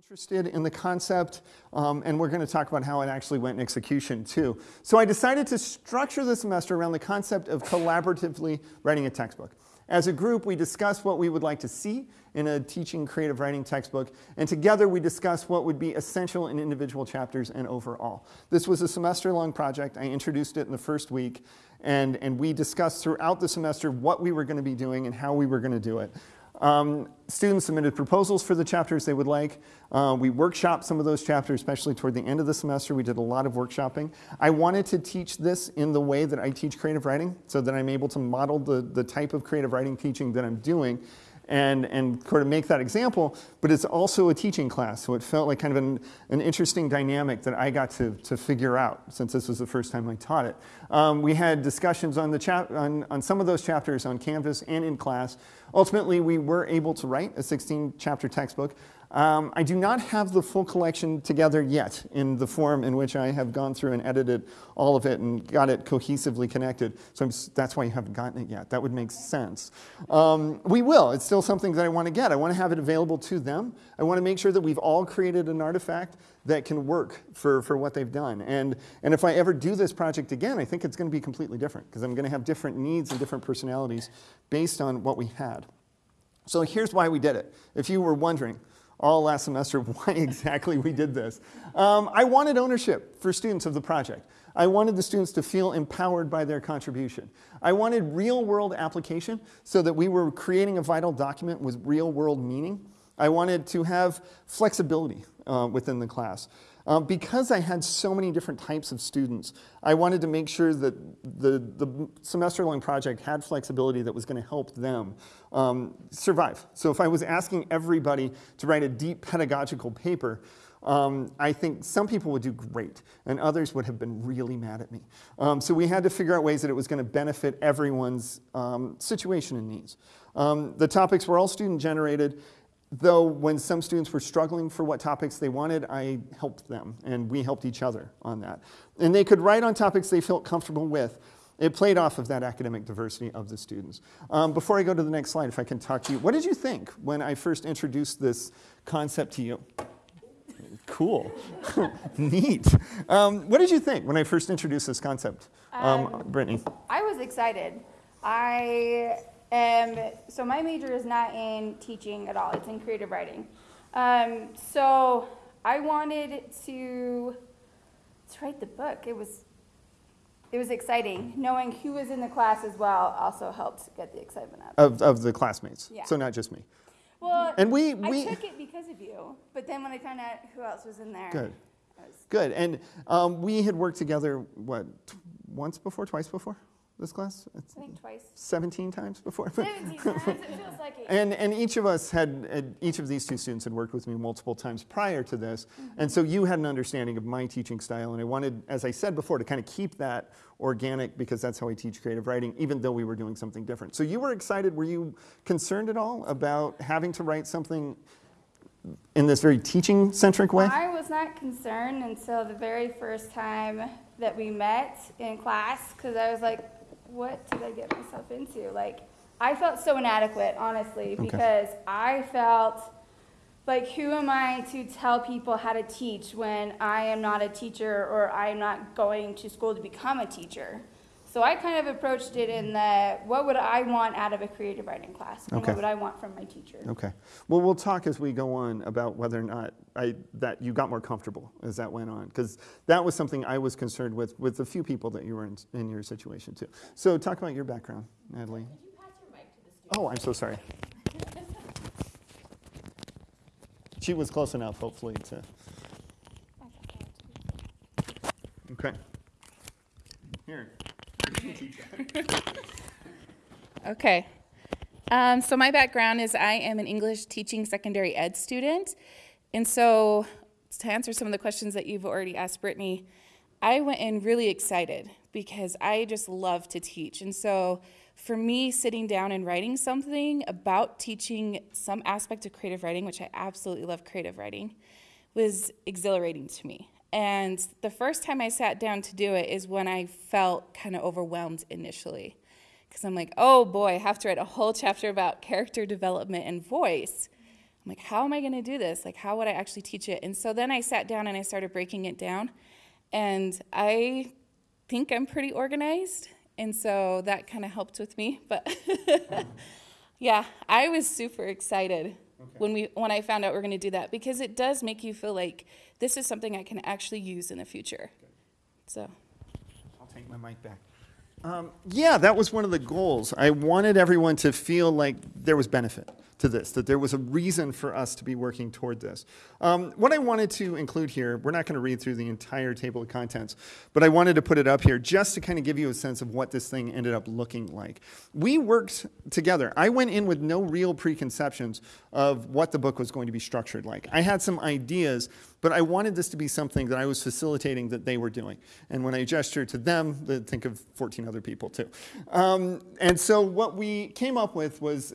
interested in the concept, um, and we're going to talk about how it actually went in execution too. So I decided to structure the semester around the concept of collaboratively writing a textbook. As a group, we discussed what we would like to see in a teaching creative writing textbook, and together we discussed what would be essential in individual chapters and overall. This was a semester-long project. I introduced it in the first week, and, and we discussed throughout the semester what we were going to be doing and how we were going to do it. Um, students submitted proposals for the chapters they would like. Uh, we workshopped some of those chapters, especially toward the end of the semester. We did a lot of workshopping. I wanted to teach this in the way that I teach creative writing so that I'm able to model the, the type of creative writing teaching that I'm doing and, and sort of make that example, but it's also a teaching class, so it felt like kind of an, an interesting dynamic that I got to, to figure out since this was the first time I taught it. Um, we had discussions on, the chap on, on some of those chapters on Canvas and in class. Ultimately, we were able to write a 16 chapter textbook. Um, I do not have the full collection together yet in the form in which I have gone through and edited all of it and got it cohesively connected. So I'm, that's why you haven't gotten it yet. That would make sense. Um, we will. It's still something that I want to get. I want to have it available to them. I want to make sure that we've all created an artifact that can work for, for what they've done. And, and if I ever do this project again, I think it's going to be completely different because I'm going to have different needs and different personalities based on what we had. So here's why we did it. If you were wondering, all last semester why exactly we did this. Um, I wanted ownership for students of the project. I wanted the students to feel empowered by their contribution. I wanted real world application so that we were creating a vital document with real world meaning. I wanted to have flexibility uh, within the class. Um, because I had so many different types of students, I wanted to make sure that the, the semester-long project had flexibility that was going to help them um, survive. So if I was asking everybody to write a deep pedagogical paper, um, I think some people would do great, and others would have been really mad at me. Um, so we had to figure out ways that it was going to benefit everyone's um, situation and needs. The topics were all student-generated, though when some students were struggling for what topics they wanted, I helped them, and we helped each other on that. And they could write on topics they felt comfortable with. It played off of that academic diversity of the students. Um, before I go to the next slide, if I can talk to you, what did you think when I first introduced this concept to you? Cool, neat. Um, what did you think when I first introduced this concept, um, um, Brittany? I was excited. I um, so my major is not in teaching at all, it's in creative writing. Um, so I wanted to, to write the book. It was, it was exciting. Knowing who was in the class as well also helped get the excitement up. Of, of the classmates, Yeah. so not just me. Well, And we, we I took it because of you, but then when I found out who else was in there, good, good. And um, we had worked together, what, t- once before, twice before this class? It's I think twice. 17 times before? 17 times, it feels like it. And, and each of us had, had- each of these two students had worked with me multiple times prior to this. Mm-hmm. And so you had an understanding of my teaching style. And I wanted, as I said before, to kind of keep that organic because that's how I teach creative writing, even though we were doing something different. So you were excited. Were you concerned at all about having to write something in this very teaching centric way? I was not concerned until the very first time that we met in class because I was like, what did I get myself into? Like, I felt so inadequate, honestly, because I felt like, who am I to tell people how to teach when I am not a teacher or I am not going to school to become a teacher? So I kind of approached it in the what would I want out of a creative writing class? And Okay. what would I want from my teacher? Okay. Well, we'll talk as we go on about whether or not I, that you got more comfortable as that went on, because that was something I was concerned with with a few people that you were in, in your situation too. So talk about your background, Natalie. Oh, I'm so sorry. She was close enough, hopefully, to. Okay. Here. Okay. Um, so my background is I am an English teaching secondary ed student. And so to answer some of the questions that you've already asked Brittany, I went in really excited because I just love to teach. And so for me, sitting down and writing something about teaching some aspect of creative writing, which I absolutely love creative writing, was exhilarating to me. And the first time I sat down to do it is when I felt kind of overwhelmed initially. Because I'm like, oh boy, I have to write a whole chapter about character development and voice. I'm like, how am I going to do this? Like, how would I actually teach it? And so then I sat down and I started breaking it down. And I think I'm pretty organized. And so that kind of helped with me. But yeah, I was super excited when we when I found out we are going to do that because it does make you feel like this is something I can actually use in the future. So I'll take my mic back. Um, yeah, that was one of the goals. I wanted everyone to feel like there was benefit to this, that there was a reason for us to be working toward this. Um, what I wanted to include here, we're not going to read through the entire table of contents, but I wanted to put it up here just to kind of give you a sense of what this thing ended up looking like. We worked together. I went in with no real preconceptions of what the book was going to be structured like. I had some ideas, but I wanted this to be something that I was facilitating that they were doing. And when I gesture to them, they think of 14 other people too. Um, and so what we came up with was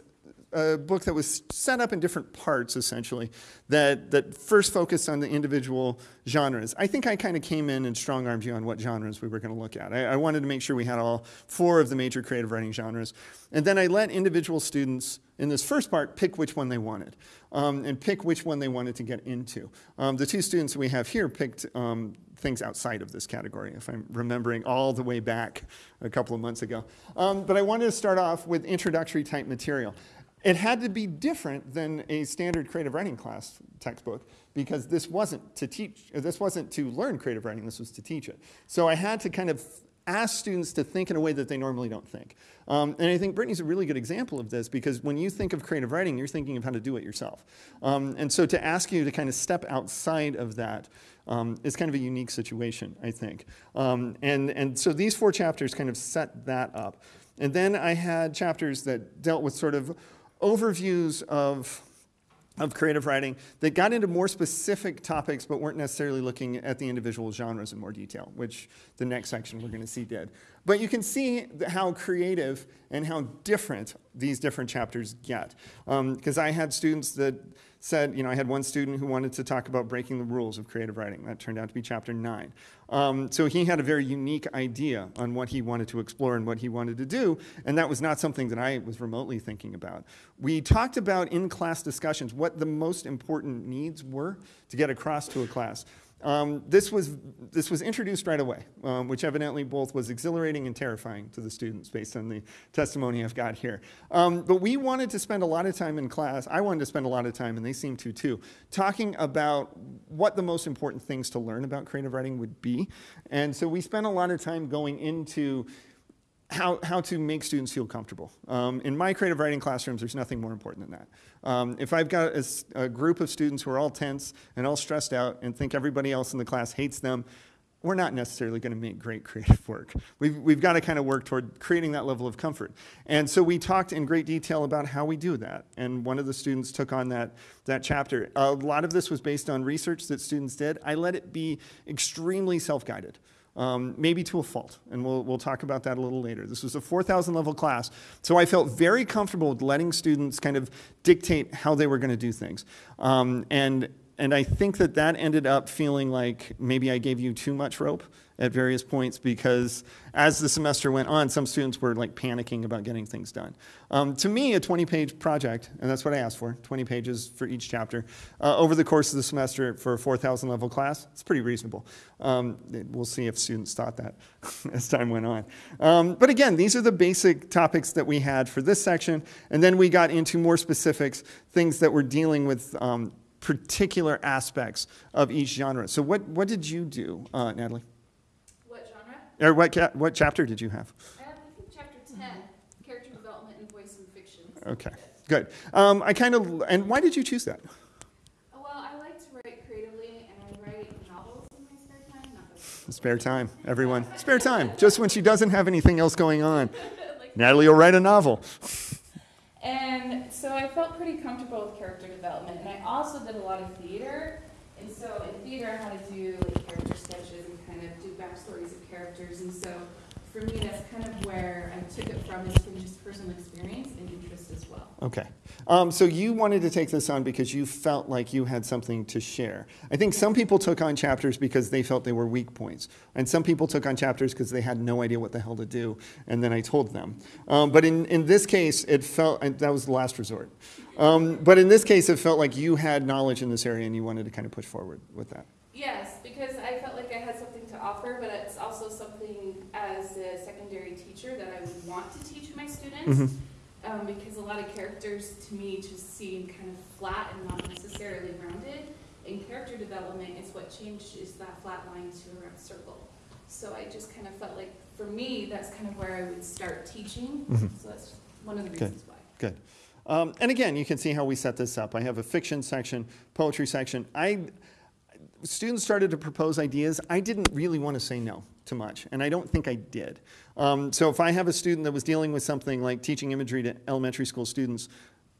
a book that was set up in different parts, essentially, that, that first focused on the individual genres. I think I kind of came in and strong armed you on what genres we were going to look at. I, I, wanted to make sure we had all four of the major creative writing genres. And then I let individual students in this first part pick which one they wanted um, and pick which one they wanted to get into. Um, the two students we have here picked um, things outside of this category, if I'm remembering all the way back a couple of months ago. Um, but I wanted to start off with introductory type material. It had to be different than a standard creative writing class textbook because this wasn't to teach, this wasn't to learn creative writing, this was to teach it. So I had to kind of ask students to think in a way that they normally don't think. Um, and I think Brittany's a really good example of this because when you think of creative writing, you're thinking of how to do it yourself. Um, and so to ask you to kind of step outside of that um, is kind of a unique situation, I think. Um, and, and so these four chapters kind of set that up. And then I had chapters that dealt with sort of overviews of, of creative writing that got into more specific topics but weren't necessarily looking at the individual genres in more detail, which the next section we're going to see did. But you can see how creative and how different these different chapters get. Because um, I had students that said, you know, I had one student who wanted to talk about breaking the rules of creative writing. That turned out to be chapter nine. Um, so he had a very unique idea on what he wanted to explore and what he wanted to do, and that was not something that I was remotely thinking about. We talked about in class discussions what the most important needs were to get across to a class. Um, this, was, this was introduced right away, um, which evidently both was exhilarating and terrifying to the students based on the testimony I've got here. Um, but we wanted to spend a lot of time in class, I wanted to spend a lot of time, and they seemed to too, talking about what the most important things to learn about creative writing would be. And so we spent a lot of time going into how, how to make students feel comfortable. Um, in my creative writing classrooms, there's nothing more important than that. Um, if I've got a, a, group of students who are all tense and all stressed out and think everybody else in the class hates them, we're not necessarily going to make great creative work. We've, we've got to kind of work toward creating that level of comfort. And so we talked in great detail about how we do that. And one of the students took on that, that chapter. A lot of this was based on research that students did. I let it be extremely self-guided um, maybe to a fault. And we'll, we'll talk about that a little later. This was a 4,000 level class, so I felt very comfortable with letting students kind of dictate how they were going to do things. Um, and, and I think that that ended up feeling like maybe I gave you too much rope at various points because as the semester went on, some students were like panicking about getting things done. Um, to me, a 20-page project, and that's what I asked for, 20 pages for each chapter, uh, over the course of the semester for a 4,000 level class, it's pretty reasonable. Um, we'll see if students thought that as time went on. Um, but again, these are the basic topics that we had for this section, and then we got into more specifics, things that were dealing with um, particular aspects of each genre. So what, what did you do, uh, Natalie? Or what, what chapter did you have? I have chapter 10, character development and voice and fiction. Okay, good. Um, I kind of, and why did you choose that? Oh, well, I like to write creatively, and I write novels in my spare time. Not spare time, everyone. Spare time, just when she doesn't have anything else going on. like, Natalie will write a novel. and so I felt pretty comfortable with character development, and I also did a lot of theater. And so in theater, I had to do like character sketches and kind of do backstories of characters. And so for me, that's kind of where I took it from is from just personal experience and interest as well. Okay. Um, so you wanted to take this on because you felt like you had something to share. I think some people took on chapters because they felt they were weak points. And some people took on chapters because they had no idea what the hell to do. And then I told them. Um, but in, in this case, it felt, and that was the last resort. Um, but in this case, it felt like you had knowledge in this area and you wanted to kind of push forward with that. Yes, because I felt like I had something to offer, but it's also something as a secondary teacher that I would want to teach my students. Mhm. Um, because a lot of characters to me just seem kind of flat and not necessarily rounded. And character development is what changes that flat line to a round circle. So I just kind of felt like, for me, that's kind of where I would start teaching. Mhm. So that's one of the Good. reasons why. Good. Um, and again, you can see how we set this up. I have a fiction section, poetry section. I students started to propose ideas. I didn't really want to say no to much, and I don't think I did. Um, so if I have a student that was dealing with something like teaching imagery to elementary school students,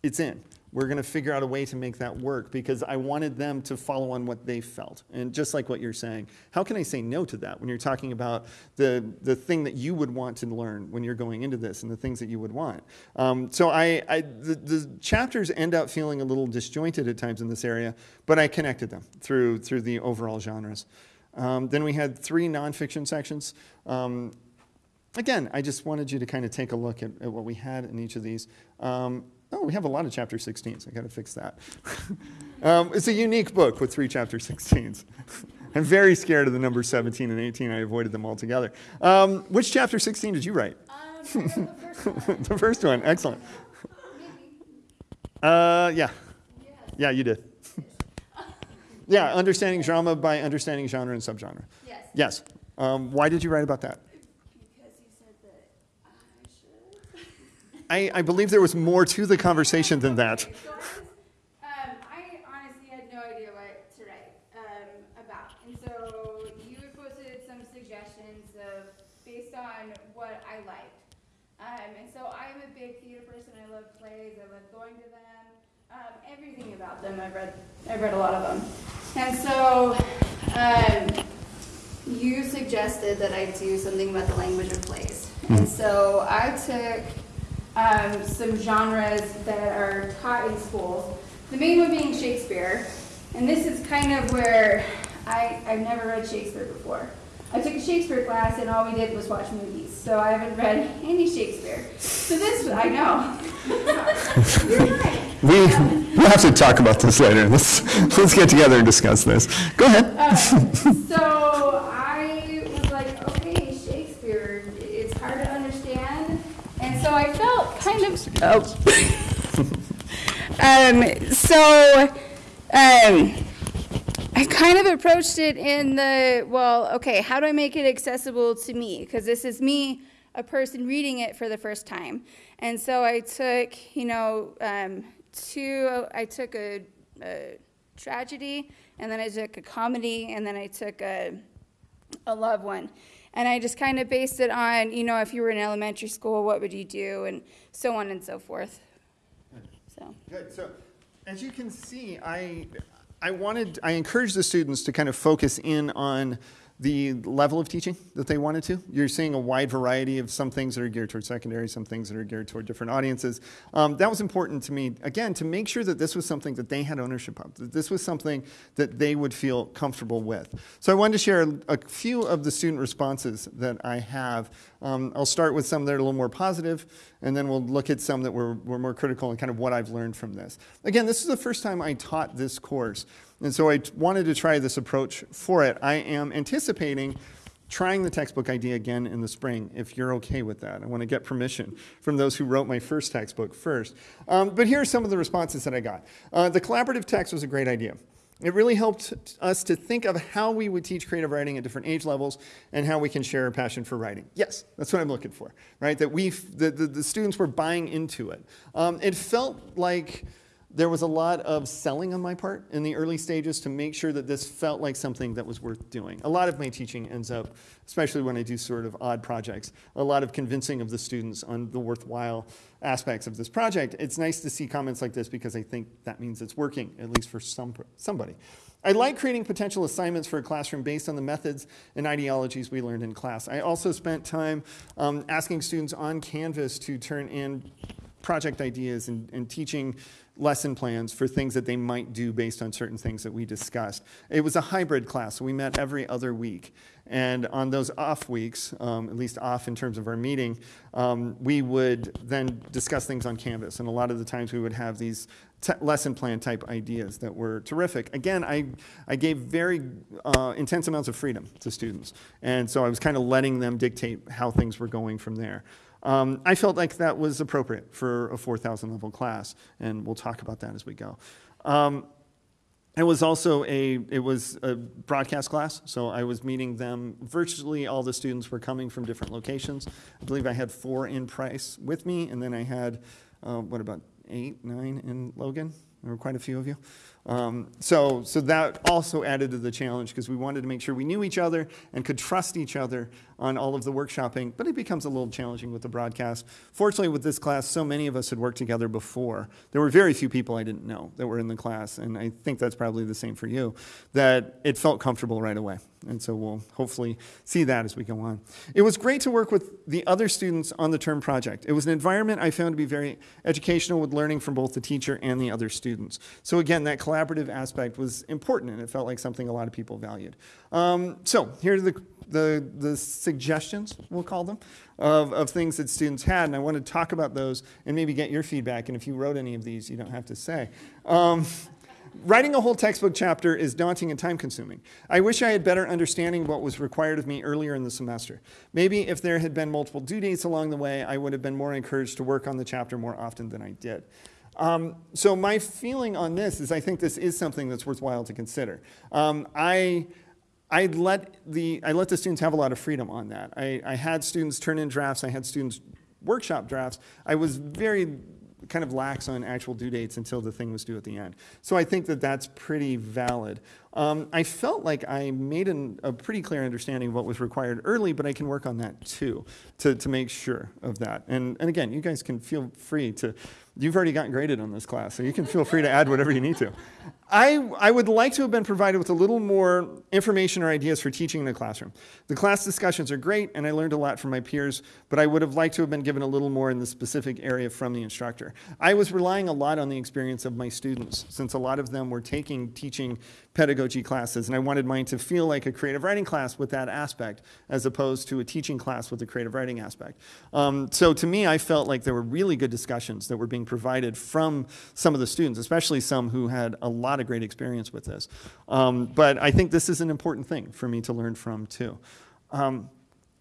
it's in. We're going to figure out a way to make that work because I wanted them to follow on what they felt. And just like what you're saying, how can I say no to that when you're talking about the, the thing that you would want to learn when you're going into this and the things that you would want? Um, so I, I the, the chapters end up feeling a little disjointed at times in this area, but I connected them through, through the overall genres. Um, then we had three nonfiction sections. Um, again, I just wanted you to kind of take a look at, at what we had in each of these. Um, oh, we have a lot of chapter 16s. I got to fix that. um, it's a unique book with three chapter 16s. I'm very scared of the numbers 17 and 18. I avoided them altogether. Um, which chapter 16 did you write? Um, the first one, the first one. Excellent. Uh, yeah. Yeah, you did. Yeah, understanding drama by understanding genre and subgenre. Yes. Yes. Um, why did you write about that? Because you said that I should. I, I believe there was more to the conversation than that. Um, I honestly had no idea what to write, um, about. And so you had posted some suggestions of, based on what I liked. Um, and so I'm a big theater person. I love plays. I love going to them. Um, everything about them. I've read, I've read a lot of them. And so, um, you suggested that I do something about the language of plays. And so I took um, some genres that are taught in schools. The main one being Shakespeare. And this is kind of where I, I've never read Shakespeare before. I took a Shakespeare class and all we did was watch movies. So I haven't read any Shakespeare. So this, I know. You're right. We, we'll have to talk about this later. Let's, let's get together and discuss this. Go ahead. Uh, so I was like, okay, Shakespeare, it's hard to understand. And so I felt kind of. Oh. um, so um, I kind of approached it in the, well, okay, how do I make it accessible to me? Because this is me, a person reading it for the first time. And so I took, you know, um, two, I took a, a tragedy, and then I took a comedy, and then I took a, a love one. And I just kind of based it on, you know, if you were in elementary school, what would you do, and so on and so forth. So. Good. So, as you can see, I, I wanted, I encouraged the students to kind of focus in on the level of teaching that they wanted to. You're seeing a wide variety of some things that are geared toward secondary, some things that are geared toward different audiences. Um, that was important to me, again, to make sure that this was something that they had ownership of, that this was something that they would feel comfortable with. So I wanted to share a few of the student responses that I have. Um, I'll start with some that are a little more positive, and then we'll look at some that were, were more critical and kind of what I've learned from this. Again, this is the first time I taught this course. And so I wanted to try this approach for it. I am anticipating trying the textbook idea again in the spring, if you're okay with that. I want to get permission from those who wrote my first textbook first. Um, but here are some of the responses that I got. Uh, the collaborative text was a great idea. It really helped us to think of how we would teach creative writing at different age levels and how we can share a passion for writing. Yes, that's what I'm looking for, right? That we, the, the, the students were buying into it. Um, it felt like there was a lot of selling on my part in the early stages to make sure that this felt like something that was worth doing. A lot of my teaching ends up, especially when I do sort of odd projects, a lot of convincing of the students on the worthwhile aspects of this project. It's nice to see comments like this because I think that means it's working, at least for some, somebody. I like creating potential assignments for a classroom based on the methods and ideologies we learned in class. I also spent time um, asking students on Canvas to turn in project ideas and, and teaching lesson plans for things that they might do based on certain things that we discussed. It was a hybrid class, so we met every other week. And on those off weeks, um, at least off in terms of our meeting, um, we would then discuss things on Canvas. And a lot of the times we would have these lesson plan type ideas that were terrific. Again, I, I gave very uh, intense amounts of freedom to students. And so I was kind of letting them dictate how things were going from there. Um, I felt like that was appropriate for a 4,000 level class, and we'll talk about that as we go. Um, it was also a it was a broadcast class, so I was meeting them. Virtually all the students were coming from different locations. I believe I had four in Price with me, and then I had uh, what about eight, nine in Logan? There were quite a few of you. Um, so, so that also added to the challenge because we wanted to make sure we knew each other and could trust each other on all of the workshopping, but it becomes a little challenging with the broadcast. Fortunately, with this class, so many of us had worked together before. There were very few people I didn't know that were in the class, and I think that's probably the same for you, that it felt comfortable right away. And so we'll hopefully see that as we go on. It was great to work with the other students on the term project. It was an environment I found to be very educational with learning from both the teacher and the other students. So again, that collaborative aspect was important, and it felt like something a lot of people valued. Um, so here are the the, the suggestions, we'll call them, of, of things that students had. And I want to talk about those and maybe get your feedback. And if you wrote any of these, you don't have to say. Um, writing a whole textbook chapter is daunting and time consuming. I wish I had better understanding what was required of me earlier in the semester. Maybe if there had been multiple due dates along the way, I would have been more encouraged to work on the chapter more often than I did. Um, so my feeling on this is I think this is something that's worthwhile to consider. Um, I I let the I let the students have a lot of freedom on that. I, I had students turn in drafts. I had students workshop drafts. I was very kind of lax on actual due dates until the thing was due at the end. So I think that that's pretty valid. Um, I felt like I made an, a pretty clear understanding of what was required early, but I can work on that too to, to make sure of that. And, and again, you guys can feel free to You've already gotten graded on this class, so you can feel free to add whatever you need to. I, I would like to have been provided with a little more information or ideas for teaching in the classroom. The class discussions are great, and I learned a lot from my peers, but I would have liked to have been given a little more in the specific area from the instructor. I was relying a lot on the experience of my students, since a lot of them were taking teaching pedagogy classes, and I wanted mine to feel like a creative writing class with that aspect, as opposed to a teaching class with a creative writing aspect. Um, so to me, I felt like there were really good discussions that were being provided from some of the students, especially some who had a lot of great experience with this. Um, but I think this is an important thing for me to learn from too. Um,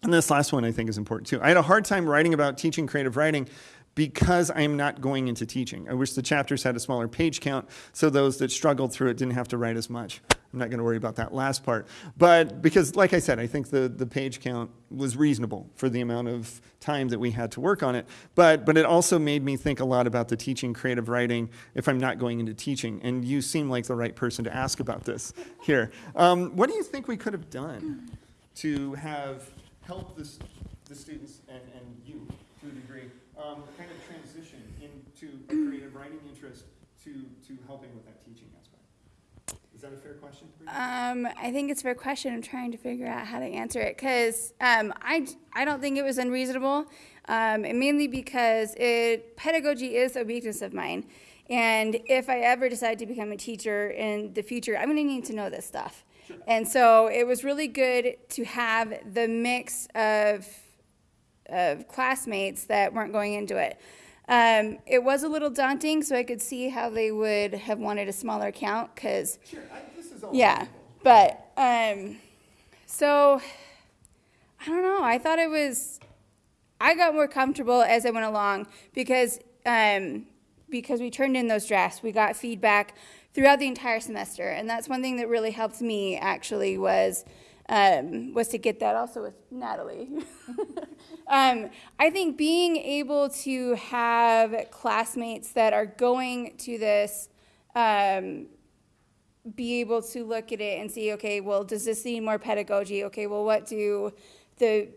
and this last one I think is important too. I had a hard time writing about teaching creative writing because I'm not going into teaching. I wish the chapters had a smaller page count so those that struggled through it didn't have to write as much. I'm not going to worry about that last part. But because, like I said, I think the, the page count was reasonable for the amount of time that we had to work on it. But, but it also made me think a lot about the teaching creative writing if I'm not going into teaching. And you seem like the right person to ask about this here. Um, what do you think we could have done to have helped this, the students and, and you to a degree um, kind of transition into a creative writing interest to, to helping with that teaching aspect? Is that a fair question? Um, I think it's a fair question. I'm trying to figure out how to answer it because um, I, I don't think it was unreasonable, um, and mainly because it pedagogy is a weakness of mine. And if I ever decide to become a teacher in the future, I'm going to need to know this stuff. Sure. And so it was really good to have the mix of of classmates that weren't going into it. Um, it was a little daunting, so I could see how they would have wanted a smaller count because, sure, yeah, but um, so I don't know. I thought it was. I got more comfortable as I went along because um, because we turned in those drafts, we got feedback throughout the entire semester, and that's one thing that really helped me actually was um, was to get that also with Natalie. um, I think being able to have classmates that are going to this, um, be able to look at it and see, okay, well, does this need more pedagogy? Okay, well, what do the,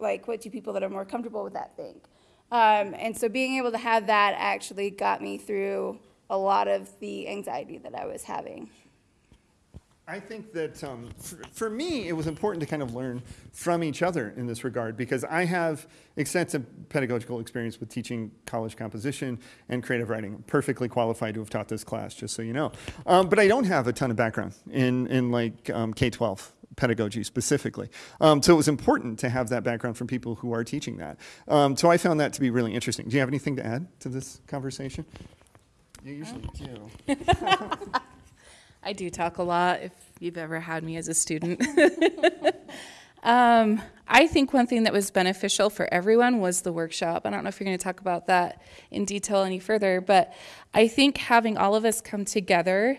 like, what do people that are more comfortable with that think? Um, and so being able to have that actually got me through a lot of the anxiety that I was having. I think that um, for, for me, it was important to kind of learn from each other in this regard because I have extensive pedagogical experience with teaching college composition and creative writing. I'm perfectly qualified to have taught this class, just so you know. Um, but I don't have a ton of background in, in like um, K 12 pedagogy specifically. Um, so it was important to have that background from people who are teaching that. Um, so I found that to be really interesting. Do you have anything to add to this conversation? You usually do. I do talk a lot if you've ever had me as a student. um, I think one thing that was beneficial for everyone was the workshop. I don't know if you're going to talk about that in detail any further, but I think having all of us come together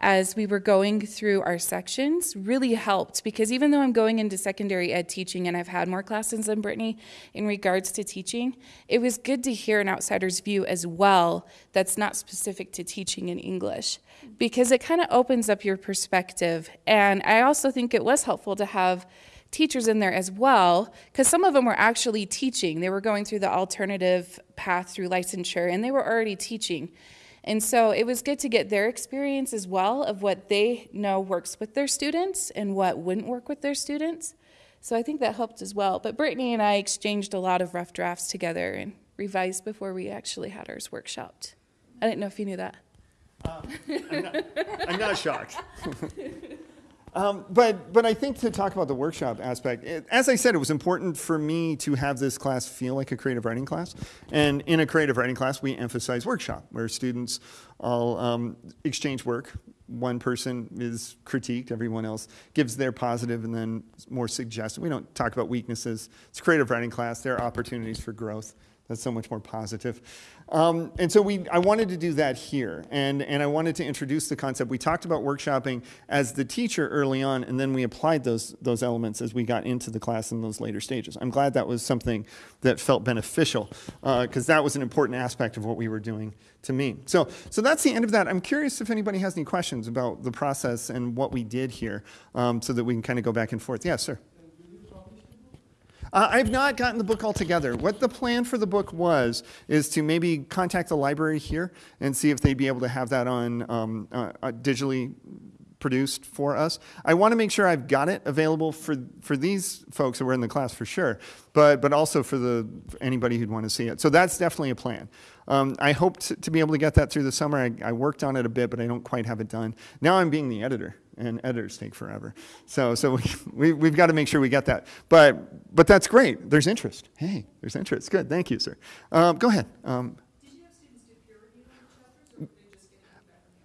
as we were going through our sections really helped because even though I'm going into secondary ed teaching and I've had more classes than Brittany in regards to teaching, it was good to hear an outsider's view as well that's not specific to teaching in English because it kind of opens up your perspective. And I also think it was helpful to have teachers in there as well because some of them were actually teaching. They were going through the alternative path through licensure and they were already teaching. And so it was good to get their experience as well of what they know works with their students and what wouldn't work with their students. So I think that helped as well. But Brittany and I exchanged a lot of rough drafts together and revised before we actually had ours workshopped. I didn't know if you knew that. Uh, I'm, not, I'm not shocked. Um, but, but I think to talk about the workshop aspect, it, as I said, it was important for me to have this class feel like a creative writing class. And in a creative writing class, we emphasize workshop, where students all um, exchange work. One person is critiqued, everyone else gives their positive and then more suggestive. We don't talk about weaknesses. It's creative writing class. There are opportunities for growth. That's so much more positive. Um, and so we, I wanted to do that here, and, and I wanted to introduce the concept. We talked about workshopping as the teacher early on, and then we applied those, those elements as we got into the class in those later stages. I'm glad that was something that felt beneficial, because uh, that was an important aspect of what we were doing to me. So, so that's the end of that. I'm curious if anybody has any questions about the process and what we did here, um, so that we can kind of go back and forth. Yes, sir. Uh, I've not gotten the book altogether. What the plan for the book was is to maybe contact the library here and see if they'd be able to have that on um, uh, uh, digitally produced for us. I want to make sure I've got it available for, for these folks that were in the class for sure, but, but also for, the, for anybody who'd want to see it. So that's definitely a plan. Um, I hope to, to, be able to get that through the summer. I, I worked on it a bit, but I don't quite have it done. Now I'm being the editor and editors take forever. So, so we, we, have got to make sure we get that. But, but that's great. There's interest. Hey, there's interest. Good. Thank you, sir. Um, go ahead. Um,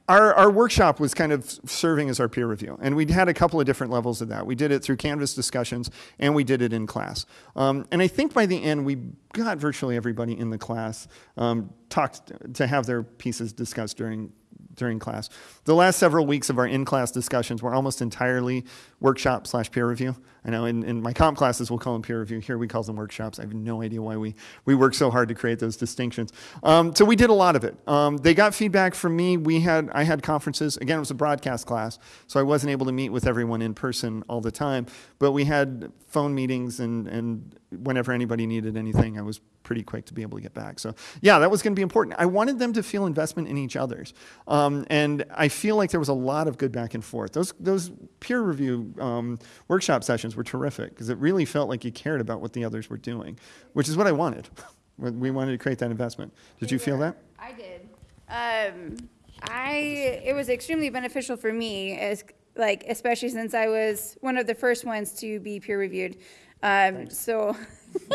our, our workshop was kind of serving as our peer review, and we had a couple of different levels of that. We did it through Canvas discussions, and we did it in class. Um, and I think by the end, we got virtually everybody in the class um, talked to have their pieces discussed during during class. The last several weeks of our in-class discussions were almost entirely workshop slash peer review. I know in, in my comp classes we'll call them peer review. Here we call them workshops. I have no idea why we, we work so hard to create those distinctions. Um, so we did a lot of it. Um, they got feedback from me. We had, I had conferences. Again, it was a broadcast class, so I wasn't able to meet with everyone in person all the time. But we had phone meetings and, and whenever anybody needed anything, I was pretty quick to be able to get back. So yeah, that was going to be important. I wanted them to feel investment in each other's. Um, and I feel like there was a lot of good back and forth. Those, those peer review um, workshop sessions were terrific because it really felt like you cared about what the others were doing, which is what I wanted. we wanted to create that investment. Did you feel that? I did. Um, I, it was extremely beneficial for me as, like, especially since I was one of the first ones to be peer reviewed. Um, so,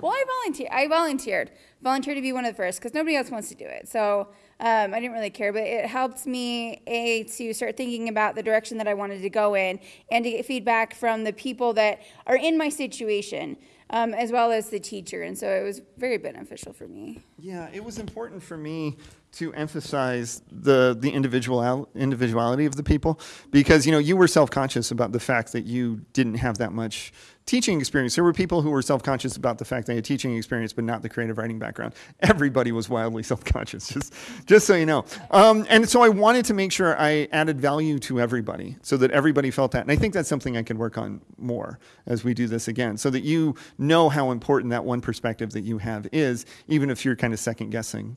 well, I volunteer. I volunteered, volunteered to be one of the first because nobody else wants to do it. So um, I didn't really care, but it helped me a to start thinking about the direction that I wanted to go in and to get feedback from the people that are in my situation. Um, as well as the teacher, and so it was very beneficial for me. Yeah, it was important for me to emphasize the the individual individuality of the people because you know you were self conscious about the fact that you didn't have that much teaching experience. There were people who were self-conscious about the fact they had teaching experience, but not the creative writing background. Everybody was wildly self-conscious, just, just so you know. Um, and so I wanted to make sure I added value to everybody so that everybody felt that. And I think that's something I can work on more as we do this again, so that you know how important that one perspective that you have is, even if you're kind of second guessing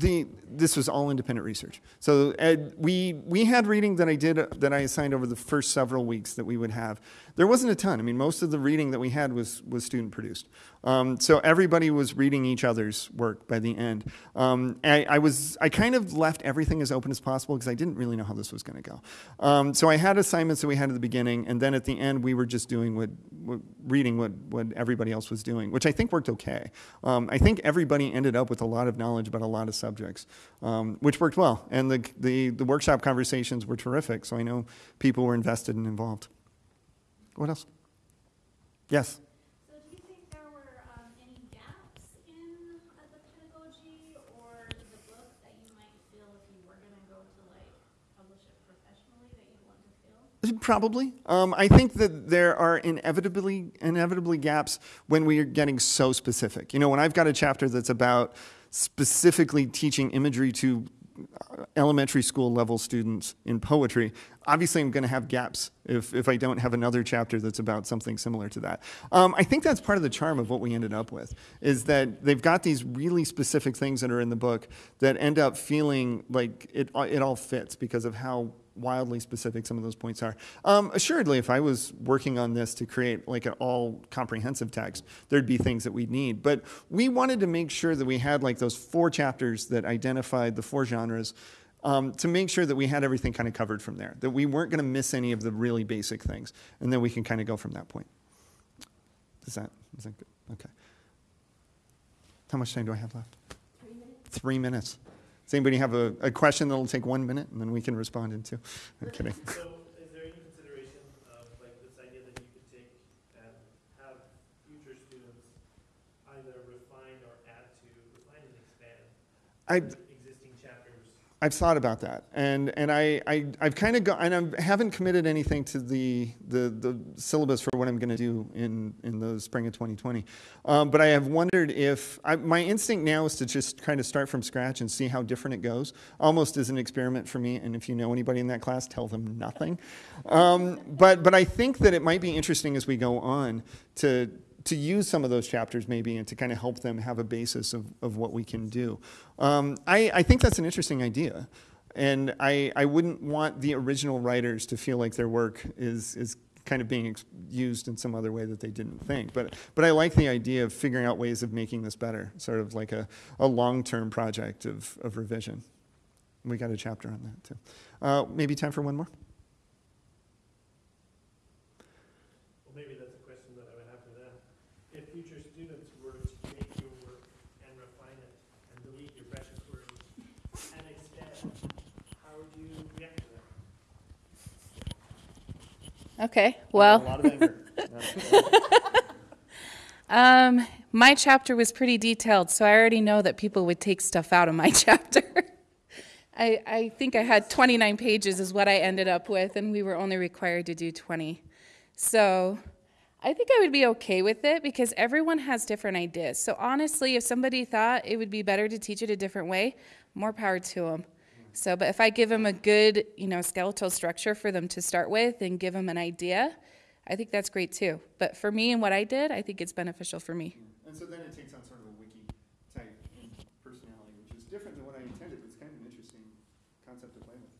The, this was all independent research. So Ed, we, we had reading that I did, that I assigned over the first several weeks that we would have. There wasn't a ton. I mean, most of the reading that we had was, was student produced. Um, so everybody was reading each other's work by the end. Um, I, I was, I kind of left everything as open as possible because I didn't really know how this was going to go. Um, so I had assignments that we had at the beginning, and then at the end we were just doing what, what reading what, what everybody else was doing, which I think worked okay. Um, I think everybody ended up with a lot of knowledge about a lot of subjects, um, which worked well. And the, the, the workshop conversations were terrific, so I know people were invested and involved. What else? Yes. So do you think there were, um, any gaps in uh, the pedagogy or the book that you might feel if you were gonna go to like publish it professionally that you'd want to fill? Probably. Um, I think that there are inevitably inevitably gaps when we are getting so specific. You know, when I've got a chapter that's about specifically teaching imagery to uh, elementary school level students in poetry, obviously I'm going to have gaps if, if I don't have another chapter that's about something similar to that. Um, I think that's part of the charm of what we ended up with, is that they've got these really specific things that are in the book that end up feeling like it, it all fits because of how wildly specific some of those points are. Um, assuredly, if I was working on this to create like an all comprehensive text, there'd be things that we'd need. But we wanted to make sure that we had like those four chapters that identified the four genres um, to make sure that we had everything kind of covered from there, that we weren't going to miss any of the really basic things. And then we can kind of go from that point. Is that, is that good? Okay. How much time do I have left? Three minutes. Three minutes. Does anybody have a, a question that'll take one minute and then we can respond into? I'm kidding. So is there any consideration of like this idea that you could take and have future students either refine or add to, refine and expand I? I've thought about that, and and I, I I've kind of gone, and I haven't committed anything to the the, the syllabus for what I'm going to do in in the spring of 2020. Um, but I have wondered if I, my instinct now is to just kind of start from scratch and see how different it goes, almost as an experiment for me. And if you know anybody in that class, tell them nothing. Um, but but I think that it might be interesting as we go on to to use some of those chapters maybe and to kind of help them have a basis of, of what we can do. Um, I, I think that's an interesting idea. And I, I wouldn't want the original writers to feel like their work is, is kind of being used in some other way that they didn't think. But, but I like the idea of figuring out ways of making this better, sort of like a, a long-term project of, of revision. We got a chapter on that too. Uh, maybe time for one more? Well, maybe that's a question that I would have for them. If future students were to take your work and refine it and delete your precious words and expand, how would you react to Okay, A well, lot of anger. um, my chapter was pretty detailed, so I already know that people would take stuff out of my chapter. I, I think I had 29 pages is what I ended up with, and we were only required to do 20. So I think I would be okay with it because everyone has different ideas. So honestly, if somebody thought it would be better to teach it a different way, more power to them. So, but if I give them a good, you know, skeletal structure for them to start with and give them an idea, I think that's great too. But for me and what I did, I think it's beneficial for me. And so then it takes on sort of a wiki type personality, which is different than what I intended. It's kind of an interesting concept to play with.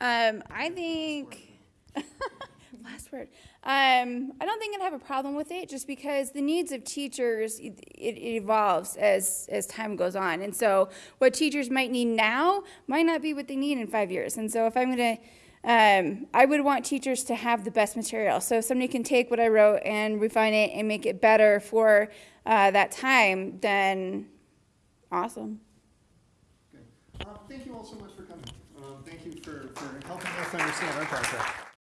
Um, I think, last word. Um, I don't think I'd have a problem with it just because the needs of teachers, it, it evolves as, as time goes on. And so what teachers might need now might not be what they need in five years. And so if I'm going to, um, I would want teachers to have the best material. So if somebody can take what I wrote and refine it and make it better for uh, that time, then awesome. Uh, thank you all so much for coming. Um, thank you for, for helping us understand our process.